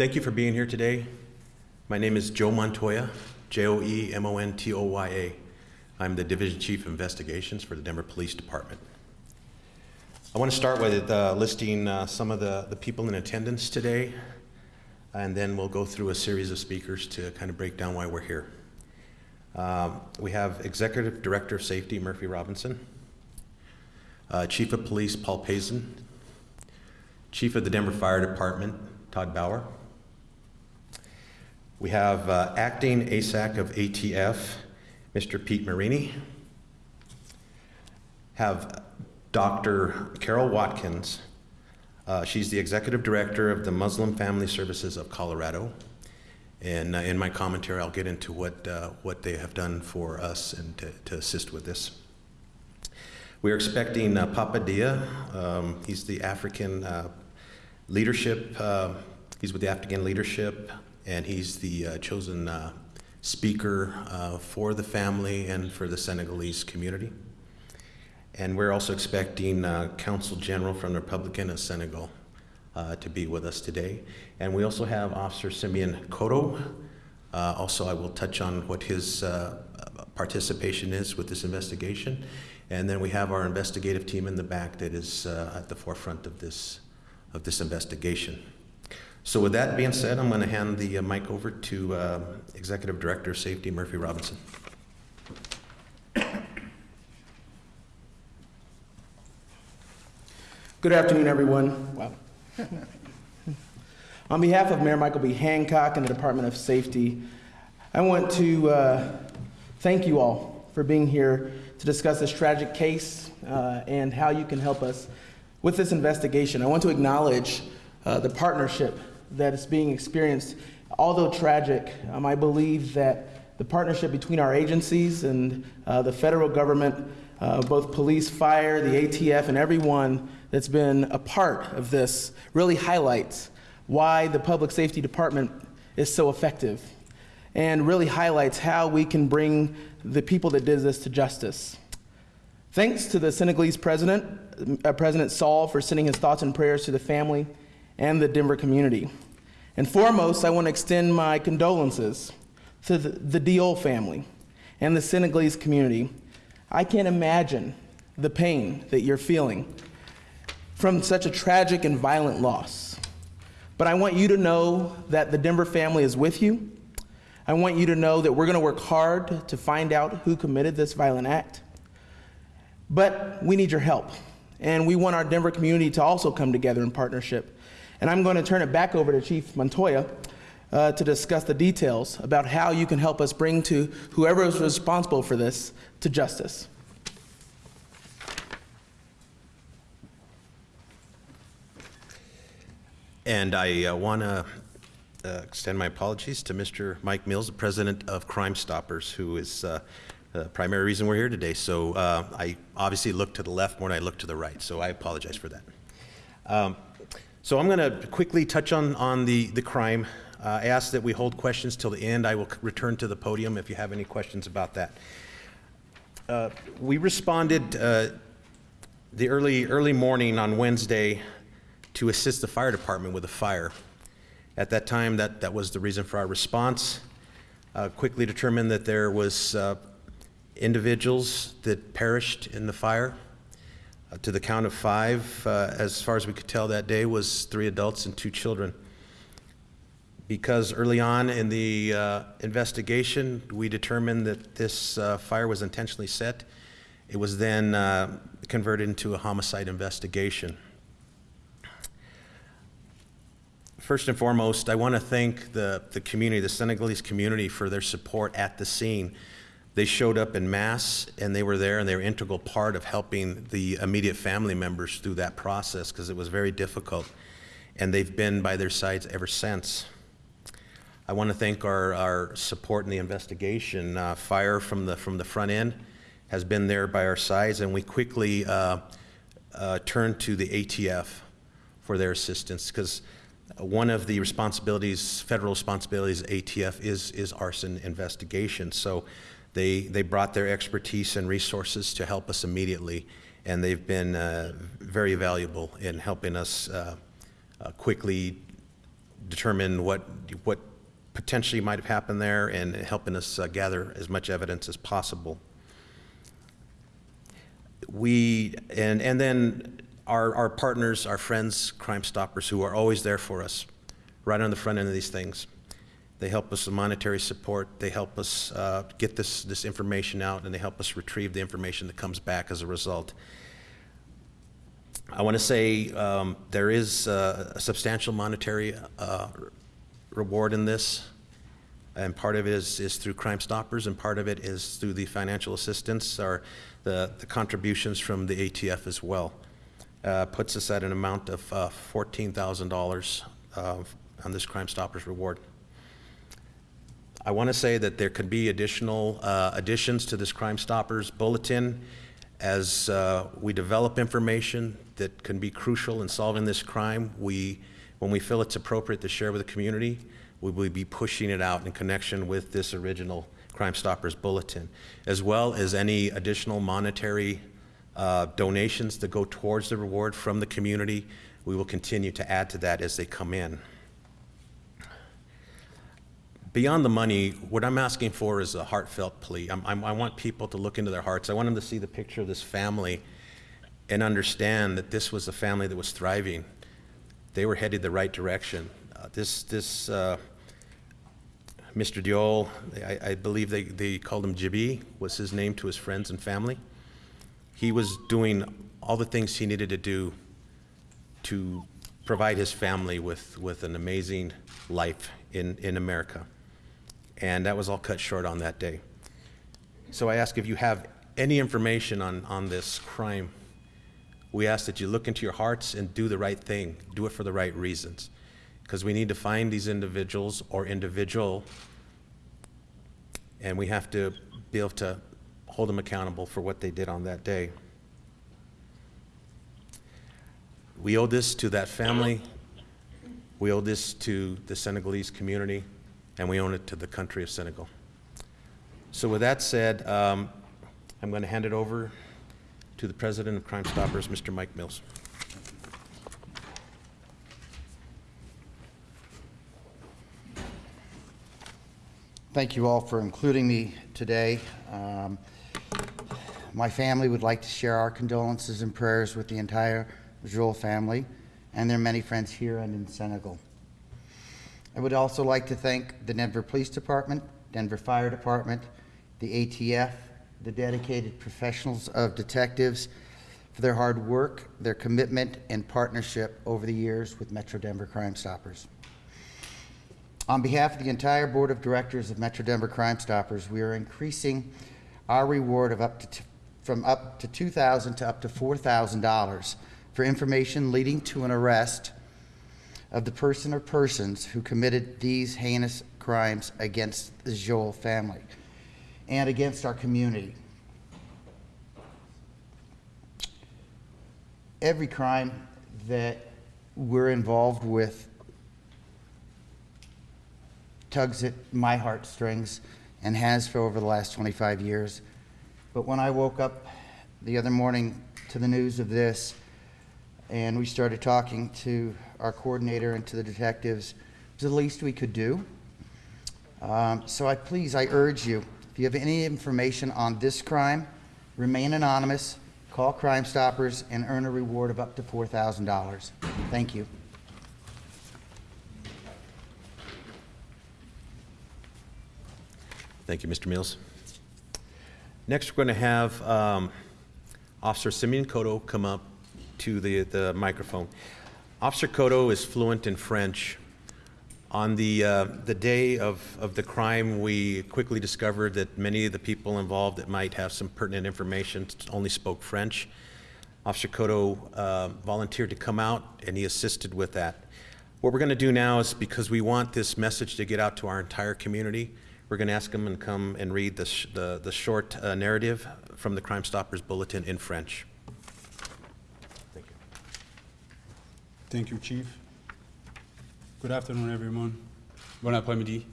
Thank you for being here today. My name is Joe Montoya, J O E M O N T O Y A. I'm the Division Chief of Investigations for the Denver Police Department. I want to start with uh, listing uh, some of the, the people in attendance today, and then we'll go through a series of speakers to kind of break down why we're here. Um, we have Executive Director of Safety Murphy Robinson, uh, Chief of Police Paul Pazen, Chief of the Denver Fire Department Todd Bauer. We have uh, Acting ASAC of ATF, Mr. Pete Marini. Have Dr. Carol Watkins. Uh, she's the Executive Director of the Muslim Family Services of Colorado. And uh, in my commentary, I'll get into what, uh, what they have done for us and to, to assist with this. We're expecting uh, Papa Dia. Um, he's the African uh, leadership, uh, he's with the African leadership, and he's the uh, chosen uh, speaker uh, for the family and for the Senegalese community. And we're also expecting uh, Council General from the Republican of Senegal uh, to be with us today. And we also have Officer Simeon Koto. Uh, also, I will touch on what his participation is with this investigation. And then we have our investigative team in the back that is at the forefront of this, of this investigation. So with that being said, I'm going to hand the uh, mic over to uh, Executive Director of Safety, Murphy Robinson. Good afternoon, everyone. Wow. On behalf of Mayor Michael B. Hancock and the Department of Safety, I want to uh, thank you all for being here to discuss this tragic case uh, and how you can help us with this investigation. I want to acknowledge uh, the partnership that is being experienced. Although tragic, um, I believe that the partnership between our agencies and uh, the federal government, uh, both police, fire, the ATF, and everyone that's been a part of this really highlights why the Public Safety Department is so effective and really highlights how we can bring the people that did this to justice. Thanks to the Senegalese president, uh, President Sall, for sending his thoughts and prayers to the family and the Denver community. And foremost, I want to extend my condolences to the, the Diol family and the Senegalese community. I can't imagine the pain that you're feeling from such a tragic and violent loss. But I want you to know that the Denver family is with you. I want you to know that we're going to work hard to find out who committed this violent act. But we need your help. And we want our Denver community to also come together in partnership. And I'm going to turn it back over to Chief Montoya uh, to discuss the details about how you can help us bring to whoever is responsible for this to justice. And I uh, want to uh, extend my apologies to Mr. Mike Mills, the president of Crime Stoppers, who is uh, the primary reason we're here today. So uh, I obviously looked to the left more than I looked to the right, so I apologize for that. Um, so I'm going to quickly touch on, on the, the crime. Uh, I ask that we hold questions till the end. I will return to the podium if you have any questions about that. Uh, we responded uh, the early, early morning on Wednesday to assist the fire department with a fire. At that time, that, that was the reason for our response. Uh, quickly determined that there was uh, individuals that perished in the fire. Uh, to the count of five, uh, as far as we could tell that day, was three adults and two children. Because early on in the uh, investigation, we determined that this uh, fire was intentionally set, it was then uh, converted into a homicide investigation. First and foremost, I want to thank the, the community, the Senegalese community, for their support at the scene. They showed up in mass and they were there and they were an integral part of helping the immediate family members through that process because it was very difficult. And they've been by their sides ever since. I want to thank our, our support in the investigation. Uh, fire from the, from the front end has been there by our sides, and we quickly uh, uh, turned to the ATF for their assistance because one of the responsibilities, federal responsibilities, ATF is is arson investigation. So they they brought their expertise and resources to help us immediately, and they've been uh, very valuable in helping us uh, uh, quickly determine what, what potentially might have happened there and helping us uh, gather as much evidence as possible. We, and, and then our, our partners, our friends, Crime Stoppers, who are always there for us, right on the front end of these things. They help us with monetary support, they help us uh, get this, this information out, and they help us retrieve the information that comes back as a result. I want to say um, there is uh, a substantial monetary uh, reward in this, and part of it is, is through Crime Stoppers, and part of it is through the financial assistance or the, the contributions from the ATF as well. Uh, Puts us at an amount of uh, $14,000 uh, on this Crime Stoppers reward. I want to say that there could be additional uh, additions to this Crime Stoppers bulletin as uh, we develop information that can be crucial in solving this crime. We, when we feel it's appropriate to share with the community, we will be pushing it out in connection with this original Crime Stoppers bulletin, as well as any additional monetary uh, donations that go towards the reward from the community. We will continue to add to that as they come in. Beyond the money, what I'm asking for is a heartfelt plea. I'm, I'm, I want people to look into their hearts. I want them to see the picture of this family and understand that this was a family that was thriving. They were headed the right direction. Uh, this, this, uh, Mr. Diol, I, I believe they, they called him Jibi, was his name to his friends and family. He was doing all the things he needed to do to provide his family with, with an amazing life in, in America. And that was all cut short on that day. So I ask if you have any information on, on this crime, we ask that you look into your hearts and do the right thing, do it for the right reasons. Because we need to find these individuals or individual, and we have to be able to hold them accountable for what they did on that day. We owe this to that family. We owe this to the Senegalese community, and we own it to the country of Senegal. So with that said, um, I'm going to hand it over to the president of Crime Stoppers, Mr. Mike Mills. Thank you all for including me today. Um, My family would like to share our condolences and prayers with the entire Diol family and their many friends here and in Senegal. I would also like to thank the Denver Police Department, Denver Fire Department, the ATF, the dedicated professionals of detectives for their hard work, their commitment, and partnership over the years with Metro Denver Crime Stoppers. On behalf of the entire Board of Directors of Metro Denver Crime Stoppers, we are increasing our reward of up to, from up to 2,000 to up to $4,000 for information leading to an arrest of the person or persons who committed these heinous crimes against the Diol family and against our community. Every crime that we're involved with tugs at my heartstrings and has for over the last 25 years. But when I woke up the other morning to the news of this, and we started talking to our coordinator and to the detectives, it was the least we could do. Um, so I please, I urge you, if you have any information on this crime, remain anonymous, call Crime Stoppers, and earn a reward of up to $4,000. Thank you. Thank you, Mr. Mills. Next, we're going to have um, Officer Simeon Cotto come up to the, the microphone. Officer Cotto is fluent in French. On the, uh, the day of, of the crime, we quickly discovered that many of the people involved that might have some pertinent information only spoke French. Officer Cotto uh, volunteered to come out, and he assisted with that. What we're going to do now is because we want this message to get out to our entire community, we're going to ask him and come and read the, the, the short uh, narrative from the Crime Stoppers Bulletin in French. Thank you, Chief. Good afternoon, everyone. Bon après-midi.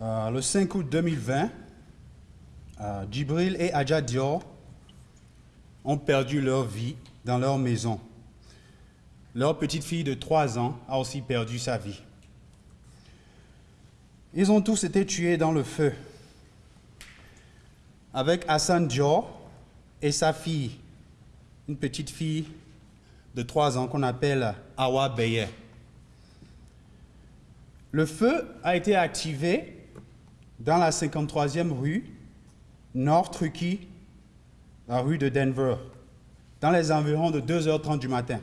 Euh, le 5 août 2020, euh, Djibril et Adja Dior ont perdu leur vie dans leur maison. leur petite fille de 3 ans a aussi perdu sa vie. Ils ont tous été tués dans le feu. Avec Hassan Dior et sa fille, une petite fille de 3 ans qu'on appelle Awa Beye. Le feu a été activé dans la 53e rue, Nord Truckee, la rue de Denver, dans les environs de 2h30 du matin.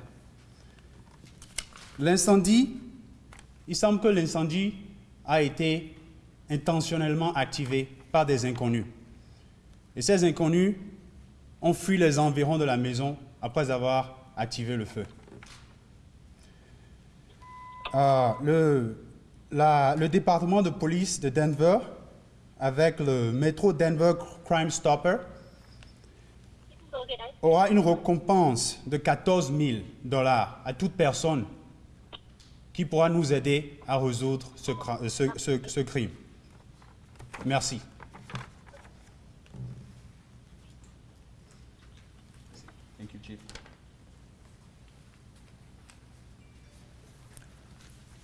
L'incendie, il semble que l'incendie a été intentionnellement activé par des inconnus. Et ces inconnus ont fui les environs de la maison après avoir activé le feu. Euh, le, département de police de Denver, avec le métro Denver Crime Stopper, aura une récompense de 14 000 dollars à toute personne qui pourra nous aider à résoudre ce crime. Merci.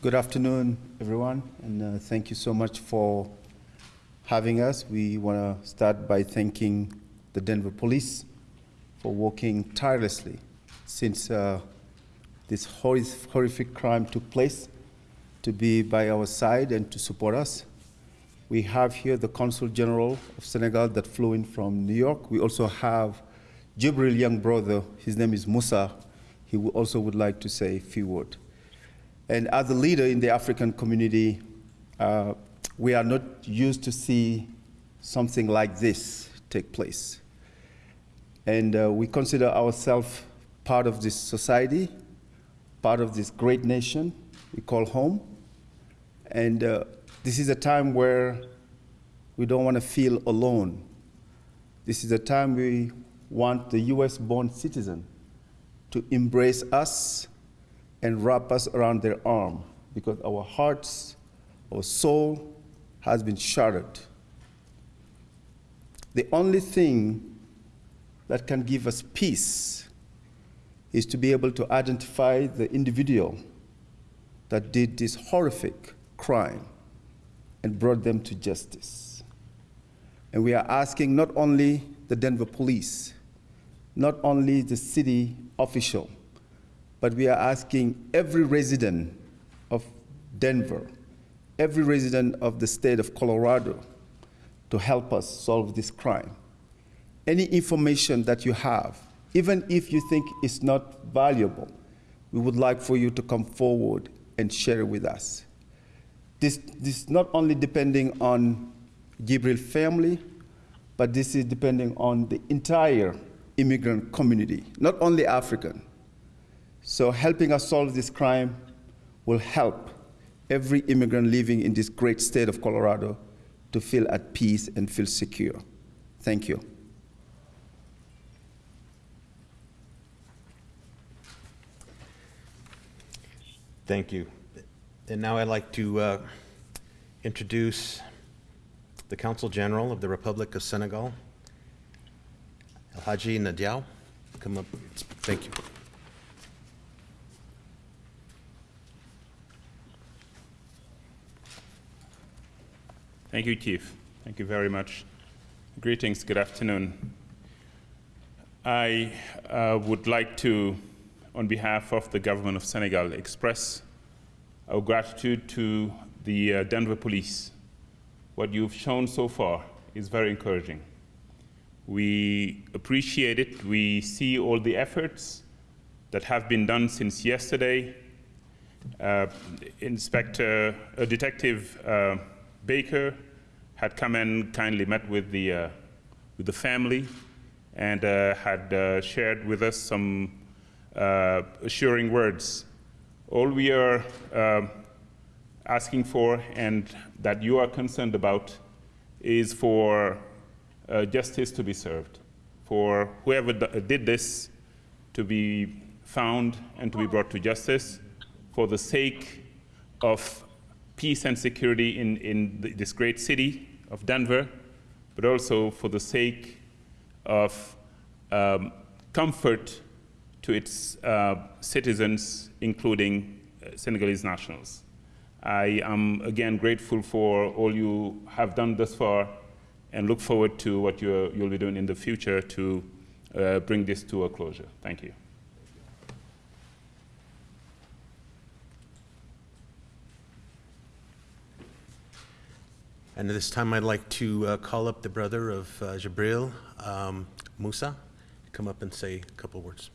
Good afternoon, everyone, and uh, thank you so much for having us. We want to start by thanking the Denver Police for working tirelessly since uh, this horri- horrific crime took place to be by our side and to support us. We have here the Consul General of Senegal that flew in from New York. We also have Djibril young brother, his name is Musa. He also would like to say a few words. And as a leader in the African community, uh, we are not used to see something like this take place. And uh, we consider ourselves part of this society, part of this great nation we call home. And uh, this is a time where we don't want to feel alone. This is a time we want the US born citizen to embrace us and wrap us around their arm because our hearts, our soul has been shattered. The only thing that can give us peace is to be able to identify the individual that did this horrific crime and brought them to justice. And we are asking not only the Denver police, not only the city official, but we are asking every resident of Denver, every resident of the state of Colorado to help us solve this crime. Any information that you have, even if you think it's not valuable, we would like for you to come forward and share it with us. This, this is not only depending on Djibril family, but this is depending on the entire immigrant community, not only African. So helping us solve this crime will help every immigrant living in this great state of Colorado to feel at peace and feel secure. Thank you. Thank you. And now I'd like to uh, introduce the Consul General of the Republic of Senegal, El Hadji Nadiao. Come up. Thank you. Thank you, Chief. Thank you very much. Greetings, good afternoon. I uh, would like to, on behalf of the government of Senegal, express our gratitude to the uh, Denver police. What you've shown so far is very encouraging. We appreciate it. We see all the efforts that have been done since yesterday. Uh, Inspector, uh, Detective uh, Baker had come and kindly met with the, uh, with the family and uh, had uh, shared with us some uh, assuring words. All we are asking for and that you are concerned about is for justice to be served, for whoever did this to be found and to be brought to justice for the sake of peace and security in, in th- this great city of Denver, but also for the sake of um, comfort to its uh, citizens, including uh, Senegalese nationals. I am again grateful for all you have done thus far and look forward to what you'll be doing in the future to uh, bring this to a closure. Thank you. And at this time, I'd like to uh, call up the brother of uh, Djibril, um, Musa, come up and say a couple words.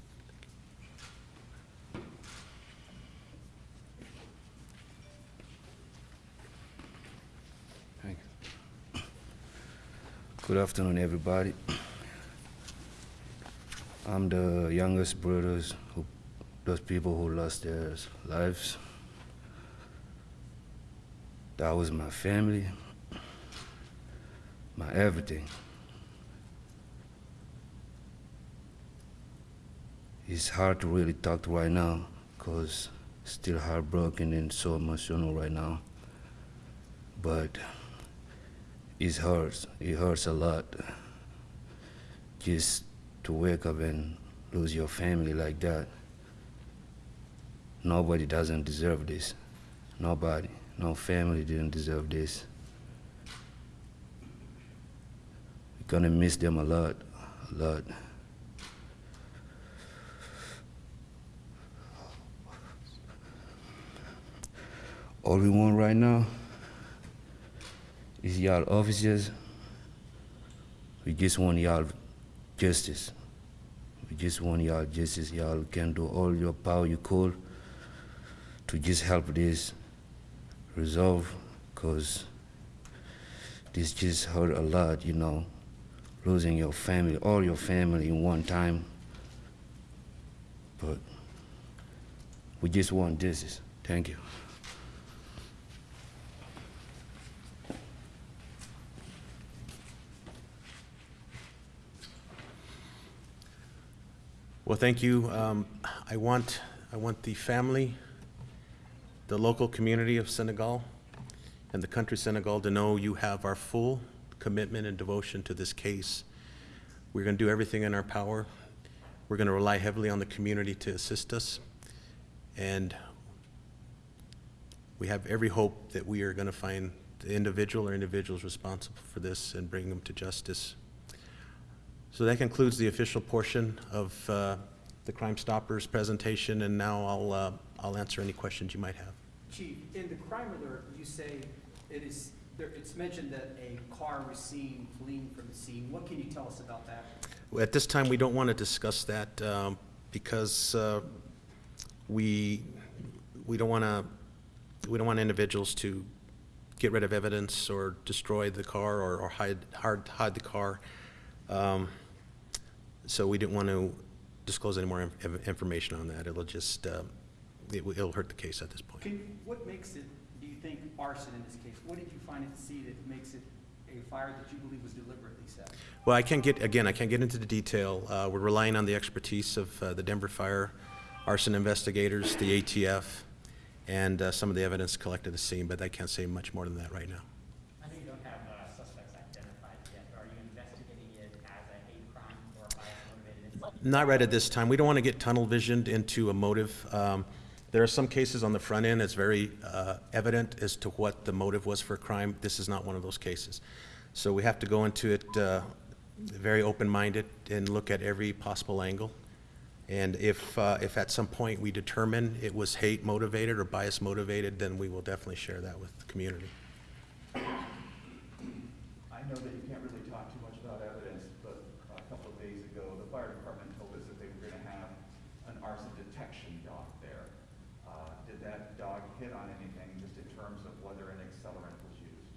Good afternoon, everybody. I'm the youngest brothers who, those people who lost their lives. That was my family, my everything. It's hard to really talk right now because still heartbroken and so emotional right now. But it hurts. It hurts a lot. Just to wake up and lose your family like that. Nobody doesn't deserve this. Nobody. No family didn't deserve this. We're gonna miss them a lot, a lot. All we want right now is y'all officers. We just want y'all justice. We just want y'all justice. Y'all can do all your power you could to just help this resolve, cause this just hurt a lot, you know, losing your family, all your family in one time. But we just want this. Thank you. Well, thank you. Um, I want, I want the family, the local community of Senegal, and the country Senegal to know you have our full commitment and devotion to this case. We're going to do everything in our power. We're going to rely heavily on the community to assist us. And we have every hope that we are going to find the individual or individuals responsible for this and bring them to justice. So that concludes the official portion of uh, the Crime Stoppers presentation, and now I'll, uh, I'll answer any questions you might have. Chief, in the crime alert, you say it is, there, it's mentioned that a car was seen fleeing from the scene. What can you tell us about that? Well, At this time, we don't want to discuss that um, because uh, we, we don't want to, we don't want individuals to get rid of evidence or destroy the car or or hide, hide hide the car. Um, So we didn't want to disclose any more in- information on that. It'll just, uh, it will- it'll hurt the case at this point. Can, what makes it, think, arson in this case? What did you find at the scene that makes it a fire that you believe was deliberately set? Well, I can't get, again, I can't get into the detail. Uh, We're relying on the expertise of uh, the Denver Fire arson investigators, the ATF, and uh, some of the evidence collected at the scene, but I can't say much more than that right now. I know you don't have uh, suspects identified yet. Are you investigating it as a hate crime or bias-motivated? Not right at this time. We don't want to get tunnel visioned into a motive. Um, There are some cases on the front end, it's very uh, evident as to what the motive was for a crime. This is not one of those cases. So we have to go into it uh, very open-minded and look at every possible angle. And if, uh, if at some point we determine it was hate motivated or bias motivated, then we will definitely share that with the community. I know that you can't really talk too much about evidence, but a couple of days ago, the fire department told us that they were gonna have an arson detection dog there. Uh, did that dog hit on anything, just in terms of whether an accelerant was used?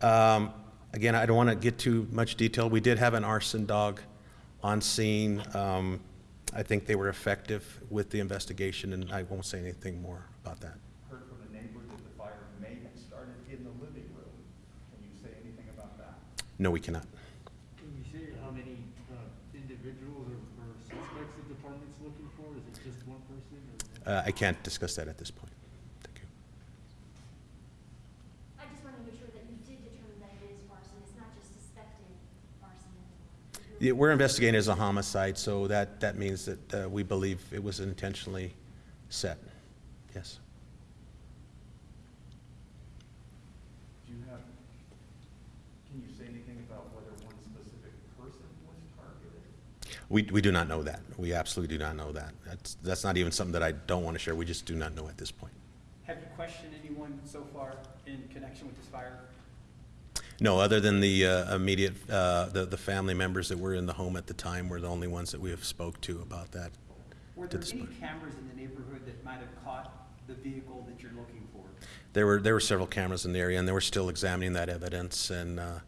Um, Again, I don't want to get too much detail. We did have an arson dog on scene. Um, I think they were effective with the investigation, and I won't say anything more about that. Heard from the neighbor that the fire may have started in the living room. Can you say anything about that? No, we cannot. Can you say how many uh, individuals or or suspects the department's looking for? Is it just one person or? Uh, I can't discuss that at this point. Thank you. I just want to make sure that you did determine that it is arson, it's not just suspected arson. Yeah, We're investigating it as a homicide, so that, that means that uh, we believe it was intentionally set. Yes. Do you have, can you say anything about whether one specific person was targeted? We, we do not know that. We absolutely do not know that. That's, that's not even something that I don't want to share. We just do not know at this point. Have you questioned anyone so far in connection with this fire? No, other than the uh, immediate, uh, the, the family members that were in the home at the time were the only ones that we have spoke to about that. Were To there this any point. cameras in the neighborhood that might have caught the vehicle that you're looking for? There were, there were several cameras in the area, and they were still examining that evidence, and, uh,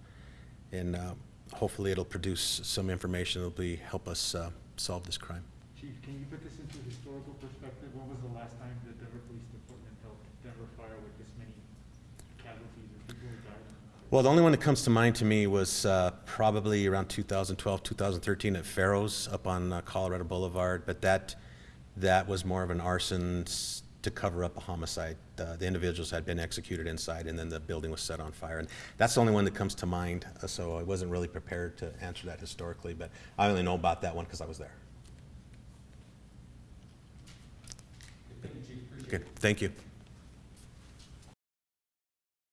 and uh, hopefully it'll produce some information that'll be, help us uh, solve this crime. Chief, can you put this into historical perspective? When was the last time the Denver Police Department helped Denver fire with this many casualties or people who died? Well, the only one that comes to mind to me was uh, probably around 2012, 2013 at Fero's up on uh, Colorado Boulevard, but that, that was more of an arson to cover up a homicide. Uh, The individuals had been executed inside, and then the building was set on fire. And that's the only one that comes to mind, uh, so I wasn't really prepared to answer that historically, but I only know about that one because I was there. Good, thank you.